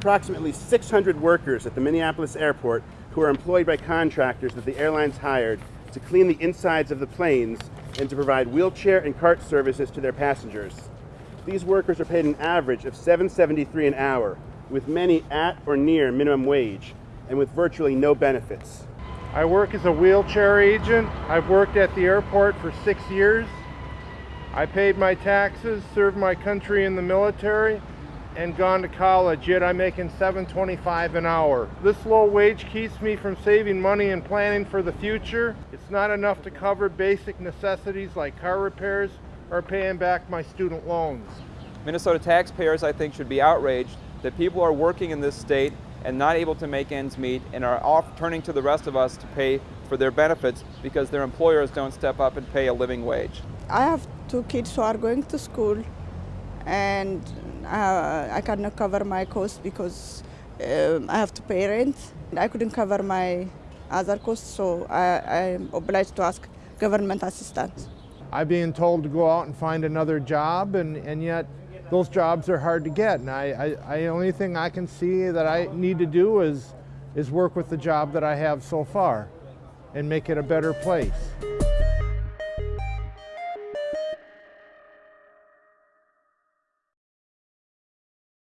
approximately 600 workers at the Minneapolis airport who are employed by contractors that the airlines hired to clean the insides of the planes and to provide wheelchair and cart services to their passengers. These workers are paid an average of $7.73 an hour, with many at or near minimum wage, and with virtually no benefits. I work as a wheelchair agent. I've worked at the airport for six years. I paid my taxes, served my country in the military, and gone to college, yet I'm making $7.25 an hour. This low wage keeps me from saving money and planning for the future. It's not enough to cover basic necessities like car repairs or paying back my student loans. Minnesota taxpayers, I think, should be outraged that people are working in this state and not able to make ends meet and are off turning to the rest of us to pay for their benefits because their employers don't step up and pay a living wage. I have two kids who are going to school and uh, I cannot cover my costs because um, I have to pay rent. I couldn't cover my other costs, so I, I'm obliged to ask government assistance. I'm being told to go out and find another job, and, and yet those jobs are hard to get. And I, I, I only thing I can see that I need to do is, is work with the job that I have so far and make it a better place.